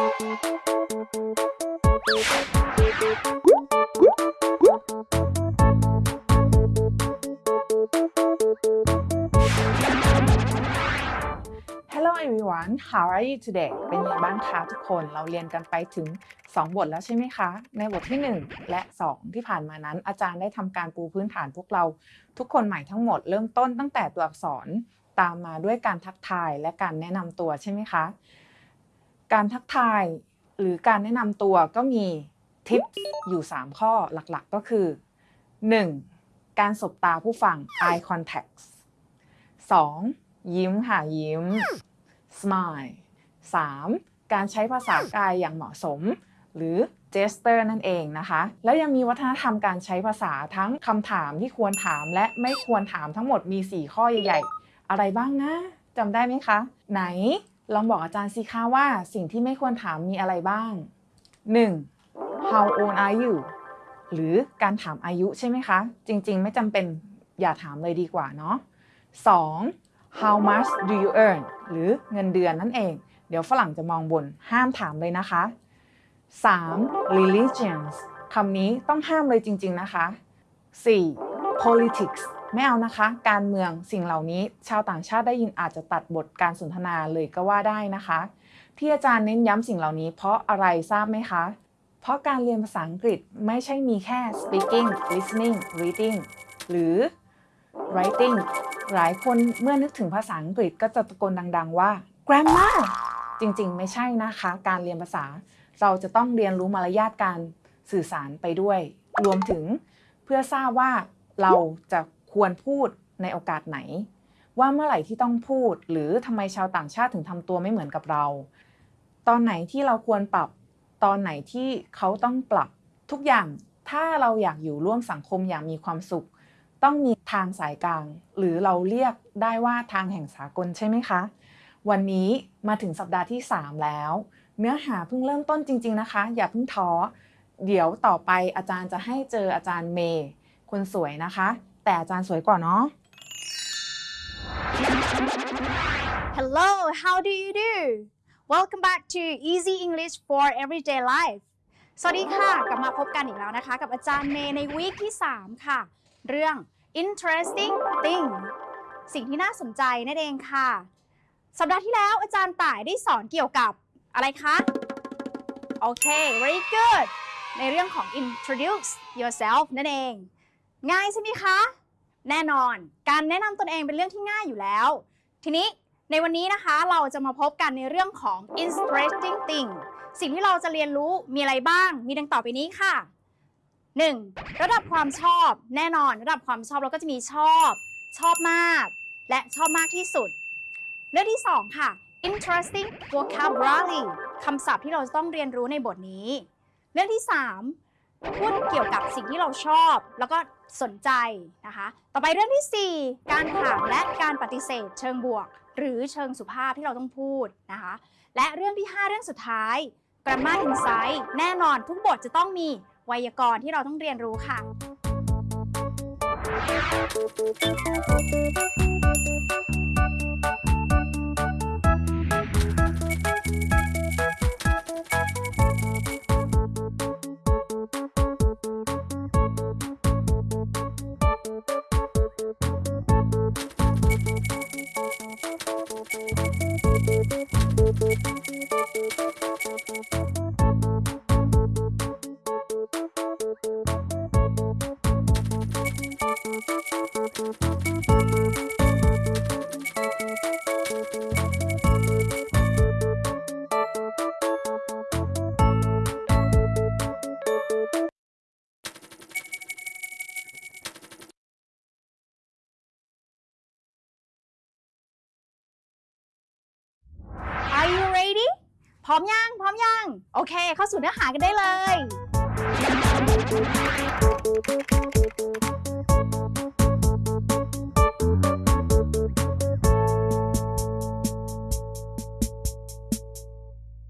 Hello everyone how are you today เป็นยังไงบ้างคะทุกคนเราเรียนกันไปถึง 2 บทแล้วใช่ไหมคะ ในบทที่ 1 และ 2 ที่ผ่านมานั้น อาจารย์ได้ทำการปูพื้นฐานพวกเรา ทุกคนใหม่ทั้งหมดเริ่มต้นตั้งแต่ตัวอักษรตามมาด้วยการทักทายและการแนะนำตัวใช่ไหมคะ การทักทายหรือการแนะนำตัวก็มีทิปอยู่ 3 ข้อหลักๆก็คือ 1. การสบตาผู้ฟัง eye contact 2. ยิ้มค่ะยิ้ม smile 3. การใช้ภาษากายอย่างเหมาะสม หรือ gesture นั่นเองนะคะ แล้วยังมีวัฒนธรรมการใช้ภาษาทั้งคำถามที่ควรถามและไม่ควรถามทั้งหมดมี 4 ข้อใหญ่ ๆ อะไรบ้างนะจำได้ไหมคะ ไหน ลองบอกอาจารย์สิคะว่าสิ่งที่ไม่ควรถามมีอะไรบ้าง 1. how old are you หรือการถามอายุใช่ไหมคะ จริงๆ ไม่จำเป็นอย่าถามเลยดีกว่าเนาะ 2. how much do you earn หรือเงินเดือนนั่นเอง เดี๋ยวฝรั่งจะมองบนห้ามถามเลยนะคะ 3. religions คำนี้ต้องห้ามเลยจริง ๆ นะคะ 4. politics ไม่เอานะคะ การเมืองสิ่งเหล่านี้ ชาวต่างชาติได้ยินอาจจะตัดบทการสนทนาเลยก็ว่าได้นะคะ ที่อาจารย์เน้นย้ำสิ่งเหล่านี้ เพราะอะไรทราบไหมคะ เพราะการเรียนภาษาอังกฤษไม่ใช่มีแค่ speaking listening reading หรือ writing หลายคนเมื่อนึกถึงภาษาอังกฤษก็จะตะโกนดัง ๆ ว่า grammar จริงๆ ไม่ใช่นะคะ การเรียนภาษา เราจะต้องเรียนรู้มารยาทการสื่อสารไปด้วย รวมถึงเพื่อทราบว่าเราจะ ควรพูดในโอกาสไหน ว่าเมื่อไหร่ที่ต้องพูด หรือทำไมชาวต่างชาติถึงทำตัวไม่เหมือนกับเรา ตอนไหนที่เราควรปรับ ตอนไหนที่เขาต้องปรับทุกอย่างถ้าเราอยากอยู่ร่วมสังคมอย่างมีความสุข ต้องมีทางสายกลาง หรือเราเรียกได้ว่าทางแห่งสากลใช่ไหมคะ วันนี้มาถึงสัปดาห์ที่ 3 แล้ว เนื้อหาเพิ่งเริ่มต้นจริง ๆนะคะ อย่าเพิ่งท้อเดี๋ยวต่อไปอาจารย์จะให้เจออาจารย์เมย์คนสวยนะคะ แต่อาจารย์สวยกว่าเนาะ Hello, how do you do? Welcome back to Easy English for Everyday Life สวัสดีค่ะ กลับมาพบกันอีกแล้วนะคะ กับอาจารย์เมย์ในวีคที่ 3 ค่ะ เรื่อง interesting thing สิ่งที่น่าสนใจนั่นเองค่ะ สัปดาห์ที่แล้วอาจารย์ต่ายได้สอนเกี่ยวกับอะไรคะ โอเค very good ในเรื่องของ introduce yourself นั่นเอง ง่ายใช่ไหมคะ แน่นอน การแนะนำตนเองเป็นเรื่องที่ง่ายอยู่แล้ว ทีนี้ในวันนี้นะคะเราจะมาพบกันในเรื่องของ interesting thing สิ่งที่เราจะเรียนรู้มีอะไรบ้าง มีดังต่อไปนี้ค่ะ 1. ระดับความชอบ แน่นอน ระดับความชอบเราก็จะมีชอบ ชอบมาก และชอบมากที่สุด เรื่องที่ 2 ค่ะ interesting vocabulary คำศัพท์ที่เราจะต้องเรียนรู้ในบทนี้ เรื่องที่ 3 พูดเกี่ยวกับสิ่งที่เราชอบ แล้วก็ สนใจนะคะ ต่อไปเรื่องที่ 4 การถามและการปฏิเสธ เชิงบวก หรือเชิงสุภาพที่เราต้องพูดนะคะ และเรื่องที่ 5 เรื่องสุดท้าย grammar insight แน่นอนทุกบทจะต้องมีไวยากรณ์ที่เราต้องเรียนรู้ค่ะ Are you ready พร้อมยัง พร้อมยัง โอเค เข้าสู่เนื้อหากันได้เลย